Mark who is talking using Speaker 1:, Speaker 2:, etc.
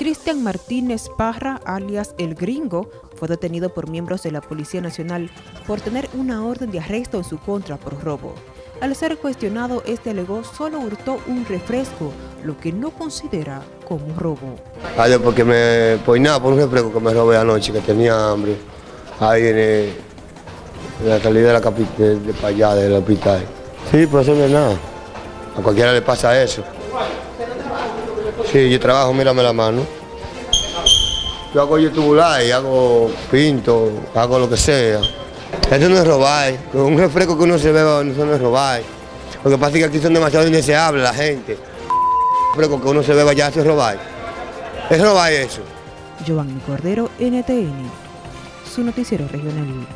Speaker 1: Cristian Martínez Parra, alias El Gringo, fue detenido por miembros de la Policía Nacional por tener una orden de arresto en su contra por robo. Al ser cuestionado, este alegó solo hurtó un refresco, lo que no considera como robo.
Speaker 2: Ay, porque me poinaba por un refresco que me robé anoche, que tenía hambre, ahí en, el- en la salida de la capital, de, de para allá, del hospital. Sí, pues eso no es nada. A cualquiera le pasa eso. Sí, yo trabajo, mírame la mano. Yo hago youtubular y hago pinto, hago lo que sea. Eso no es robar. Con un refresco que uno se beba, eso no es robar. Lo que pasa es que aquí son demasiado indeseables la gente. Un refresco que uno se beba ya eso es robar. Es robar eso.
Speaker 1: Giovanni Cordero, NTN, su noticiero regional.